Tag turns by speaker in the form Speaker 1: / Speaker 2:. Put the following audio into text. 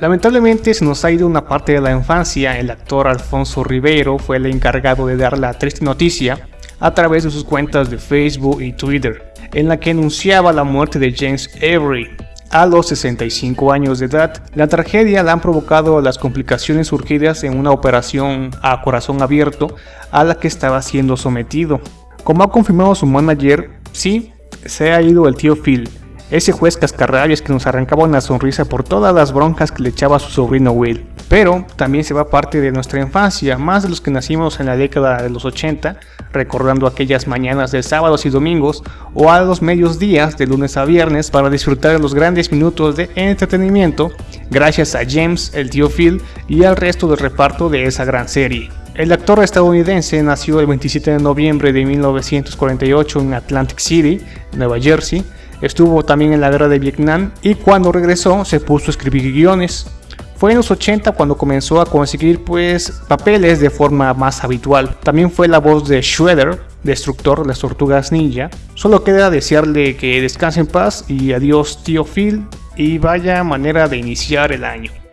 Speaker 1: Lamentablemente se nos ha ido una parte de la infancia, el actor Alfonso Rivero fue el encargado de dar la triste noticia a través de sus cuentas de Facebook y Twitter, en la que anunciaba la muerte de James Avery, a los 65 años de edad. La tragedia la han provocado las complicaciones surgidas en una operación a corazón abierto a la que estaba siendo sometido. Como ha confirmado su manager, sí, se ha ido el tío Phil, ese juez cascarrabias que nos arrancaba una sonrisa por todas las broncas que le echaba su sobrino Will. Pero también se va parte de nuestra infancia, más de los que nacimos en la década de los 80, recordando aquellas mañanas de sábados y domingos o a los medios días de lunes a viernes para disfrutar de los grandes minutos de entretenimiento gracias a James, el tío Phil y al resto del reparto de esa gran serie. El actor estadounidense nació el 27 de noviembre de 1948 en Atlantic City, Nueva Jersey, Estuvo también en la guerra de Vietnam y cuando regresó se puso a escribir guiones. Fue en los 80 cuando comenzó a conseguir pues papeles de forma más habitual. También fue la voz de Shredder, destructor de las tortugas ninja. Solo queda desearle que descanse en paz y adiós tío Phil y vaya manera de iniciar el año.